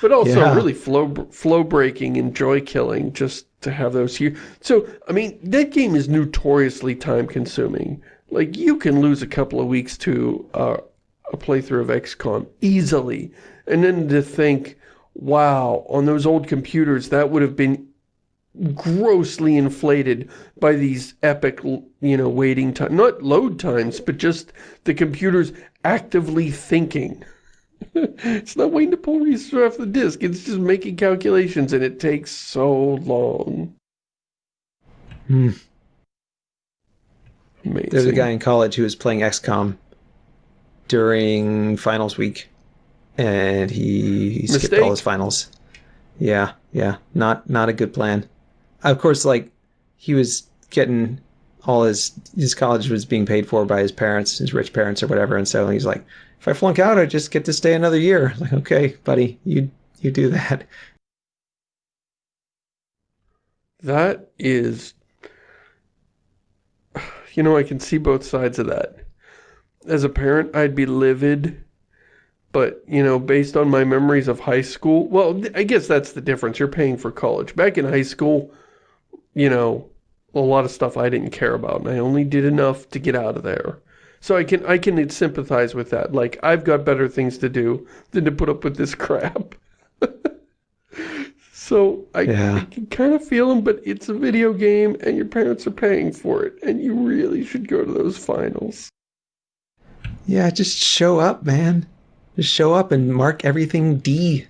but also Yeah. really flow flow breaking and joy killing just to have those here. So I mean that game is notoriously time consuming. Like you can lose a couple of weeks to uh, a playthrough of XCOM easily, and then to think, wow, on those old computers that would have been grossly inflated by these epic, you know, waiting time, not load times, but just the computers actively thinking. [LAUGHS] it's not waiting to pull resources off the disk. It's just making calculations, and it takes so long. Hmm. Amazing. There's a guy in college who was playing XCOM during finals week, and he skipped all his finals. Yeah, yeah, not not a good plan. Of course, like he was getting all his his college was being paid for by his parents, his rich parents or whatever, and so he's like, if I flunk out, I just get to stay another year. [LAUGHS] Like, okay, buddy, you you do that. That is, you know, I can see both sides of that. As a parent, I'd be livid, but, you know, based on my memories of high school, well, I guess that's the difference. You're paying for college. Back in high school, you know, a lot of stuff I didn't care about, and I only did enough to get out of there. So I can I can sympathize with that. Like, I've got better things to do than to put up with this [LAUGHS] crap. [LAUGHS] So I, Yeah. I can kind of feel them, but it's a video game and your parents are paying for it and you really should go to those finals. Yeah, just show up, man. Just show up and mark everything D.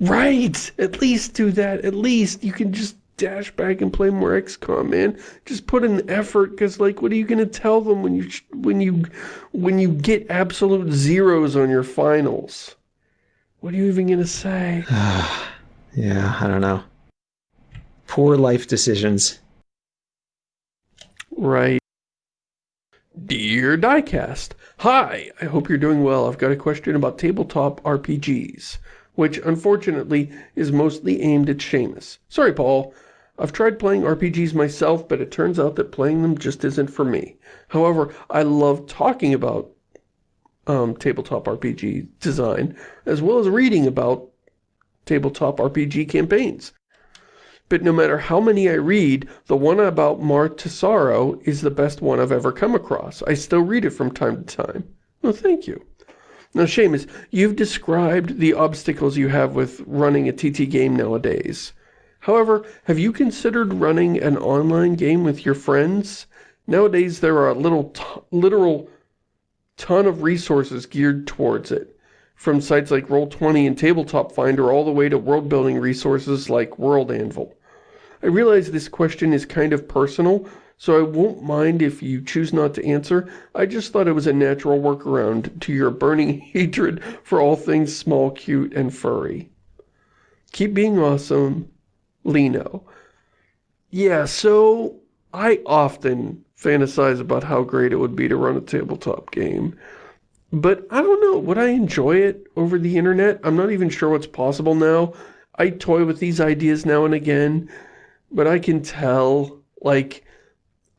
Right! At least do that. At least you can just dash back and play more XCOM, man. Just put in the effort because like what are you going to tell them when you when you when you get absolute zeros on your finals? What are you even going to say? [SIGHS] Yeah, I don't know. Poor life decisions. Right. Dear Diecast, Hi, I hope you're doing well. I've got a question about tabletop RPGs, which unfortunately is mostly aimed at Shamus. Sorry, Paul. I've tried playing RPGs myself, but it turns out that playing them just isn't for me. However, I love talking about um, tabletop RPG design, as well as reading about tabletop RPG campaigns. But no matter how many I read, the one about Mar Tesaro is the best one I've ever come across. I still read it from time to time. Well, thank you. Now, Shamus, you've described the obstacles you have with running a TT game nowadays. However, have you considered running an online game with your friends? Nowadays, there are a little literal ton of resources geared towards it, from sites like Roll20 and Tabletop Finder all the way to world-building resources like World Anvil. I realize this question is kind of personal, so I won't mind if you choose not to answer. I just thought it was a natural workaround to your burning [LAUGHS] hatred for all things small, cute, and furry. Keep being awesome, Lino. Yeah, so I often fantasize about how great it would be to run a tabletop game. But I don't know, would I enjoy it over the internet? I'm not even sure what's possible now. I toy with these ideas now and again, but I can tell, like,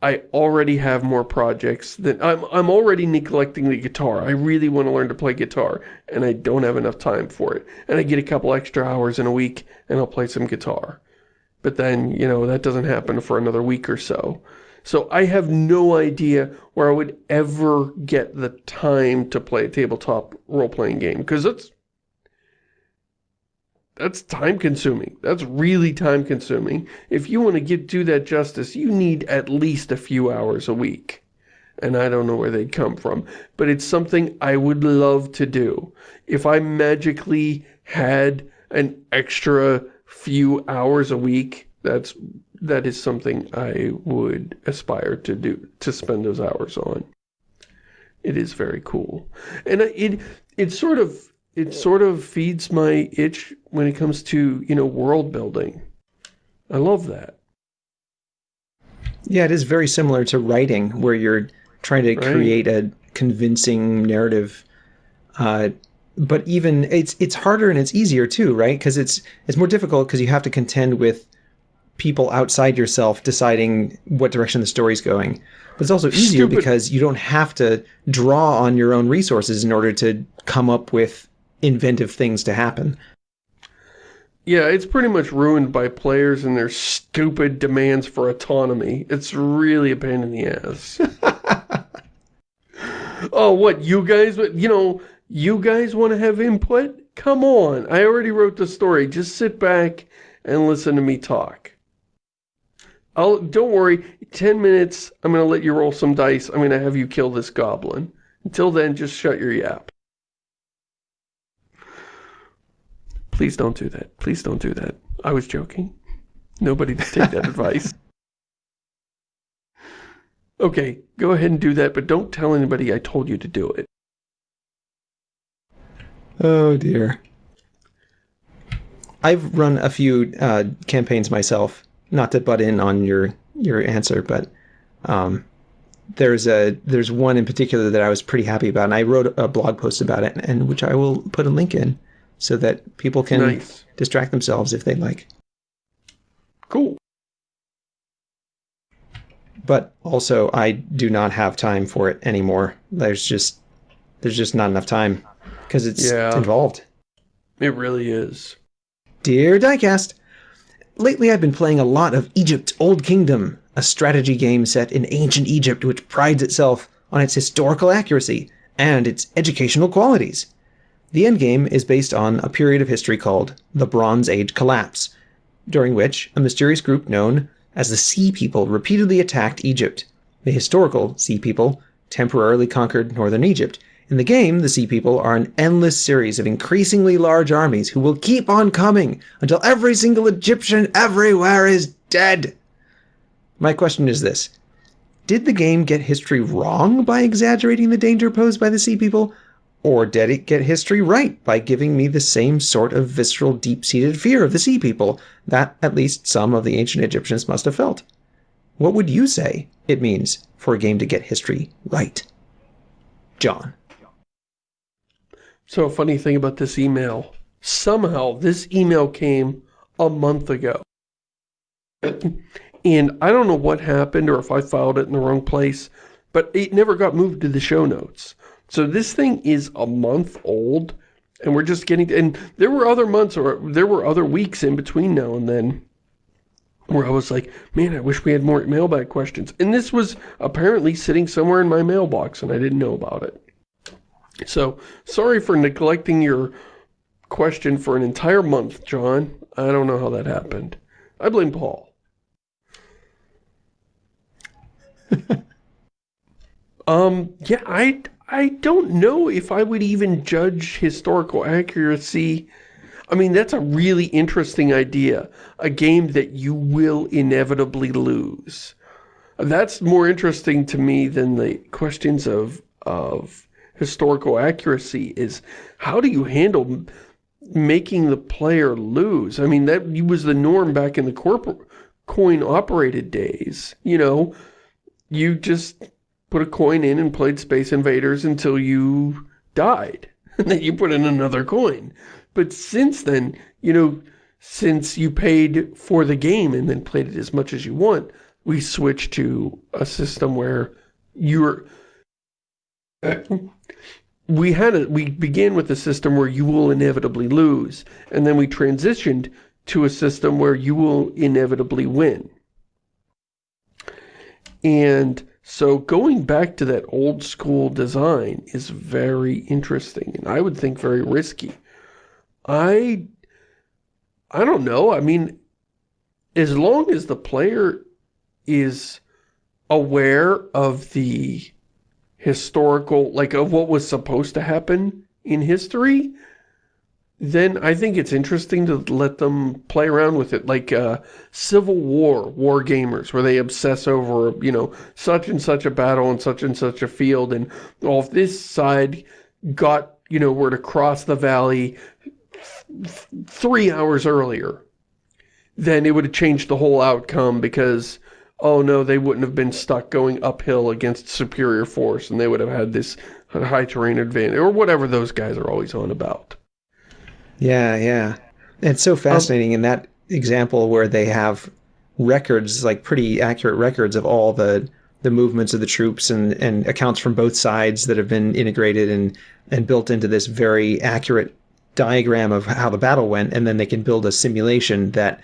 I already have more projects that I'm I'm already neglecting the guitar. I really want to learn to play guitar and I don't have enough time for it. And I get a couple extra hours in a week and I'll play some guitar. But then, you know, that doesn't happen for another week or so. So I have no idea where I would ever get the time to play a tabletop role-playing game because that's that's time consuming. That's really time consuming. If you want to get do that justice, you need at least a few hours a week. And I don't know where they'd come from. But it's something I would love to do. If I magically had an extra few hours a week, that's that is something I would aspire to do, to spend those hours on. It is very cool. And it, it sort of, it sort of feeds my itch when it comes to, you know, world building. I love that. Yeah, it is very similar to writing, where you're trying to right. create a convincing narrative. Uh, but even it's it's harder and it's easier too, right? Because it's it's more difficult because you have to contend with people outside yourself deciding what direction the story's going. But it's also easier Stupid. because you don't have to draw on your own resources in order to come up with inventive things to happen. Yeah, it's pretty much ruined by players and their stupid demands for autonomy. It's really a pain in the ass. [LAUGHS] oh, what, you guys, you know, you guys want to have input? Come on, I already wrote the story. Just sit back and listen to me talk. I'll, don't worry, 10 minutes, I'm going to let you roll some dice. I'm going to have you kill this goblin. Until then, just shut your yap. Please don't do that. Please don't do that. I was joking. Nobody [LAUGHS] take that advice. Okay, go ahead and do that, but don't tell anybody I told you to do it. Oh dear. I've run a few uh, campaigns myself, not to butt in on your your answer, but um, there's a there's one in particular that I was pretty happy about, and I wrote a blog post about it, and which I will put a link in so that people can nice. distract themselves if they like. Cool. But also, I do not have time for it anymore. There's just there's just not enough time because it's yeah, involved. It really is. Dear Diecast, Lately, I've been playing a lot of Egypt Old Kingdom, a strategy game set in ancient Egypt which prides itself on its historical accuracy and its educational qualities. The endgame is based on a period of history called the Bronze Age Collapse, during which a mysterious group known as the Sea People repeatedly attacked Egypt. The historical Sea People temporarily conquered northern Egypt in the game, the Sea People are an endless series of increasingly large armies who will keep on coming until every single Egyptian everywhere is dead. My question is this. Did the game get history wrong by exaggerating the danger posed by the Sea People? Or did it get history right by giving me the same sort of visceral, deep-seated fear of the Sea People that at least some of the ancient Egyptians must have felt? What would you say it means for a game to get history right? John. So funny thing about this email, somehow this email came a month ago. And I don't know what happened or if I filed it in the wrong place, but it never got moved to the show notes. So this thing is a month old, and we're just getting, and there were other months or there were other weeks in between now and then where I was like, man, I wish we had more mailbag questions. And this was apparently sitting somewhere in my mailbox and I didn't know about it. So, sorry for neglecting your question for an entire month, John. I don't know how that happened. I blame Paul. [LAUGHS] um, yeah, I, I don't know if I would even judge historical accuracy. I mean, that's a really interesting idea. A game that you will inevitably lose. That's more interesting to me than the questions of, of historical accuracy is how do you handle making the player lose? I mean, that was the norm back in the corporate coin-operated days. You know, you just put a coin in and played Space Invaders until you died. [LAUGHS] And then you put in another coin. But since then, you know, since you paid for the game and then played it as much as you want, we switched to a system where you're... we had a, we began with a system where you will inevitably lose, and then we transitioned to a system where you will inevitably win. And so going back to that old school design is very interesting, and I would think very risky. I, I don't know, I mean, as long as the player is aware of the historical, like of what was supposed to happen in history, then I think it's interesting to let them play around with it, like uh, Civil War, War Gamers, where they obsess over, you know, such and such a battle and such and such a field, and well, if this side got, you know, were to cross the valley three hours earlier, then it would have changed the whole outcome because, oh no, they wouldn't have been stuck going uphill against superior force, and they would have had this high terrain advantage, or whatever those guys are always on about. Yeah, yeah. It's so fascinating um, in that example where they have records, like pretty accurate records of all the the movements of the troops and, and accounts from both sides that have been integrated and, and built into this very accurate diagram of how the battle went. And then they can build a simulation that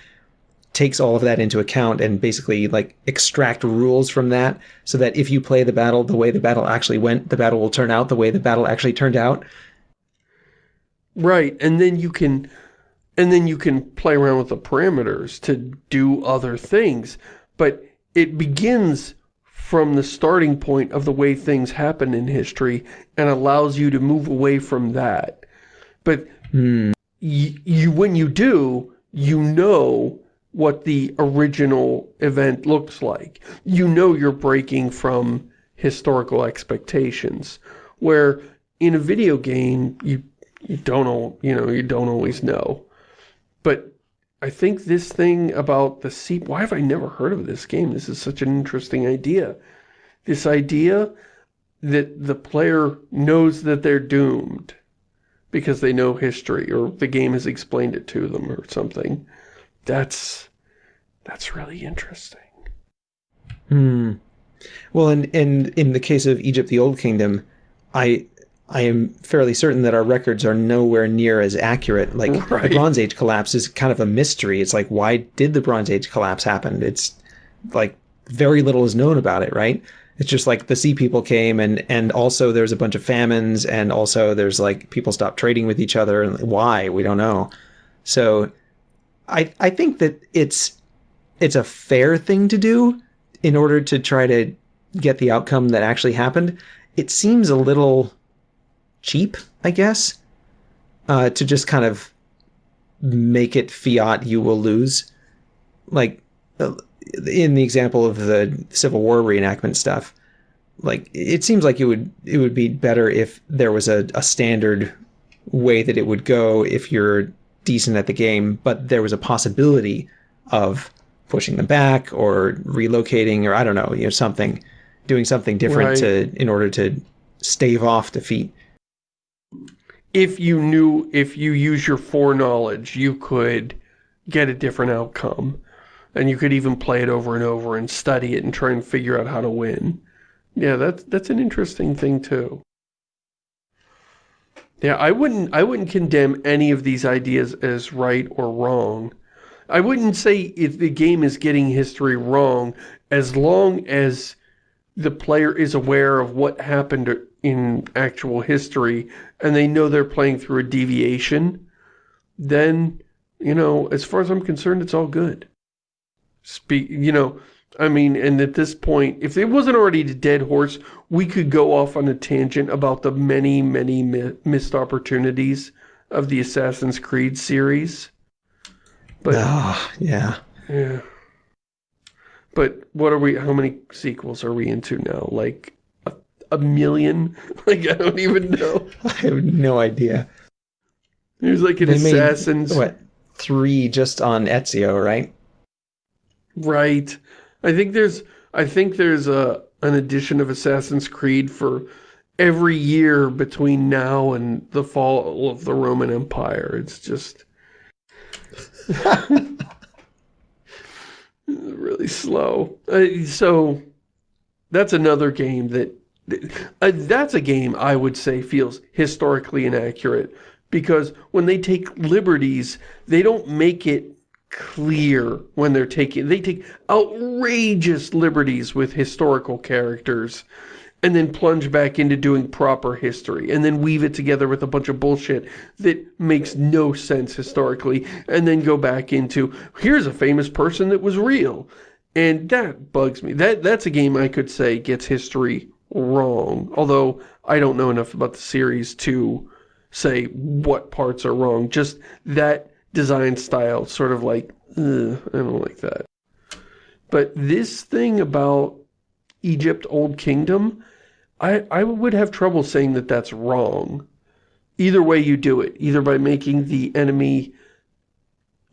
takes all of that into account and basically like extract rules from that so that if you play the battle the way the battle actually went, the battle will turn out the way the battle actually turned out. Right, and then you can and then you can play around with the parameters to do other things. But it begins from the starting point of the way things happen in history and allows you to move away from that. But mm. you when you do, you know what the original event looks like. You know you're breaking from historical expectations. Where in a video game, you you don't, you know, you don't always know. But I think this thing about the seep, why have I never heard of this game? This is such an interesting idea. This idea that the player knows that they're doomed because they know history or the game has explained it to them or something. That's, that's really interesting. Hmm. Well, in, in, in the case of Egypt, the Old Kingdom, I I am fairly certain that our records are nowhere near as accurate. Like [LAUGHS] right. the Bronze Age collapse is kind of a mystery. It's like, why did the Bronze Age collapse happen? It's like very little is known about it, right? It's just like the sea people came and and also there's a bunch of famines and also there's like people stopped trading with each other and why we don't know. So I I think that it's it's a fair thing to do in order to try to get the outcome that actually happened. It seems a little cheap, I guess, uh, to just kind of make it fiat you will lose. Like uh, in the example of the Civil War reenactment stuff, like it seems like it would it would be better if there was a, a standard way that it would go if you're decent at the game, but there was a possibility of pushing them back or relocating or I don't know, you know, something, doing something different right. to in order to stave off defeat if you knew, if you use your foreknowledge, you could get a different outcome. And you could even play it over and over and study it and try and figure out how to win. Yeah, that's, that's an interesting thing too. Yeah, I wouldn't I wouldn't condemn any of these ideas as right or wrong. I wouldn't say if the game is getting history wrong as long as the player is aware of what happened in actual history and they know they're playing through a deviation, then, you know, as far as I'm concerned, it's all good. Speak, you know, I mean, and at this point, if it wasn't already a dead horse, we could go off on a tangent about the many, many mi missed opportunities of the Assassin's Creed series. But, oh, yeah. Yeah. But what are we, how many sequels are we into now? Like a, a million? [LAUGHS] Like, I don't even know. [LAUGHS] I have no idea. There's like an they Assassin's... Made, what, three just on Ezio, right? Right. I think there's I think there's a an edition of Assassin's Creed for every year between now and the fall of the Roman Empire. It's just really slow. Uh, so that's another game that uh, that's a game I would say feels historically inaccurate because when they take liberties, they don't make it clear when they're taking they take outrageous liberties with historical characters and then plunge back into doing proper history and then weave it together with a bunch of bullshit that makes no sense historically and then go back into here's a famous person that was real. And that bugs me. That that's a game I could say gets history wrong although I don't know enough about the series to say what parts are wrong. Just that design style, sort of like, I don't like that. But this thing about Egypt Old Kingdom, I, I would have trouble saying that that's wrong. Either way you do it, either by making the enemy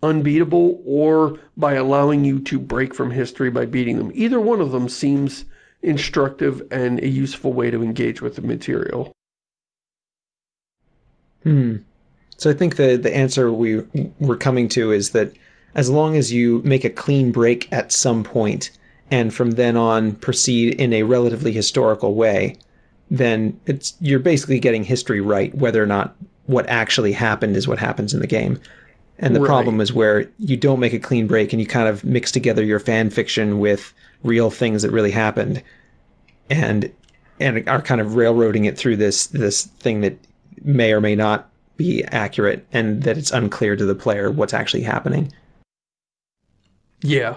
unbeatable or by allowing you to break from history by beating them. Either one of them seems instructive and a useful way to engage with the material. Hmm. So I think the the answer we we're coming to is that as long as you make a clean break at some point and from then on proceed in a relatively historical way, then it's you're basically getting history right, whether or not what actually happened is what happens in the game. And the right. problem is where you don't make a clean break and you kind of mix together your fan fiction with real things that really happened and and are kind of railroading it through this this thing that may or may not be accurate and that it's unclear to the player what's actually happening. Yeah.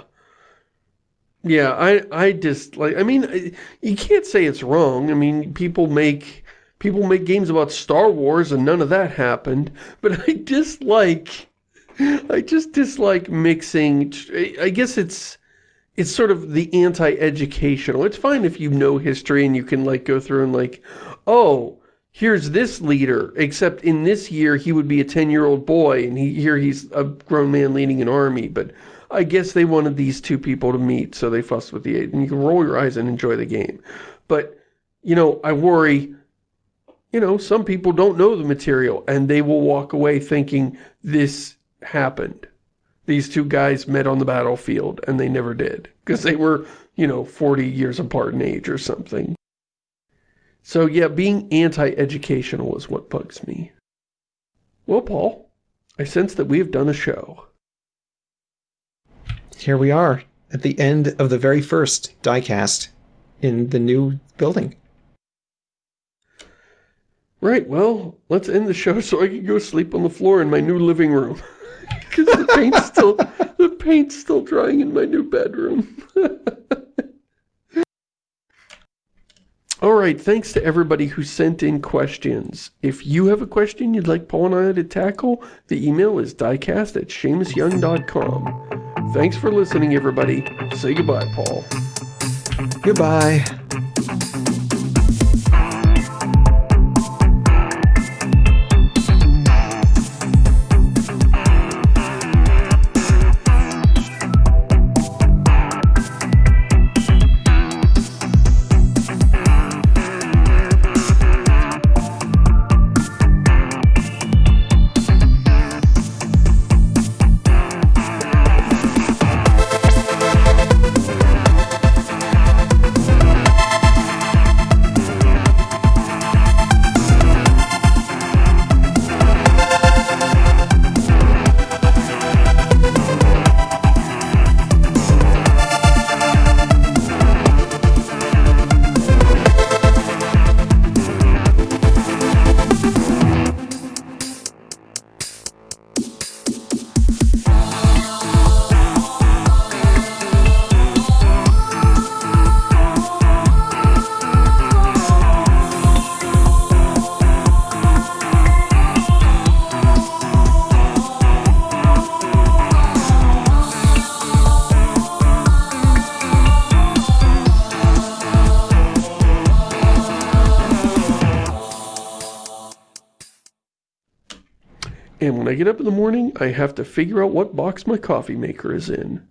Yeah, I I just like I mean you can't say it's wrong. I mean, people make people make games about Star Wars and none of that happened, but I dislike I just dislike mixing I guess it's it's sort of the anti-educational. It's fine if you know history and you can like go through and like, oh, here's this leader, except in this year he would be a 10-year-old boy, and he, here he's a grown man leading an army, but I guess they wanted these two people to meet, so they fussed with the age, and you can roll your eyes and enjoy the game. But, you know, I worry, you know, some people don't know the material, and they will walk away thinking this happened. These two guys met on the battlefield, and they never did, because they were, you know, 40 years apart in age or something. So yeah, being anti-educational is what bugs me. Well, Paul, I sense that we have done a show. Here we are, at the end of the very first diecast in the new building. Right, well, let's end the show so I can go sleep on the floor in my new living room. [LAUGHS] Because the paint's still the paint's still drying in my new bedroom. [LAUGHS] All right, thanks to everybody who sent in questions. If you have a question you'd like Paul and I to tackle, the email is diecast at ShamusYoung.com. Thanks for listening, everybody. Say goodbye, Paul. Goodbye. Get up in the morning, I have to figure out what box my coffee maker is in.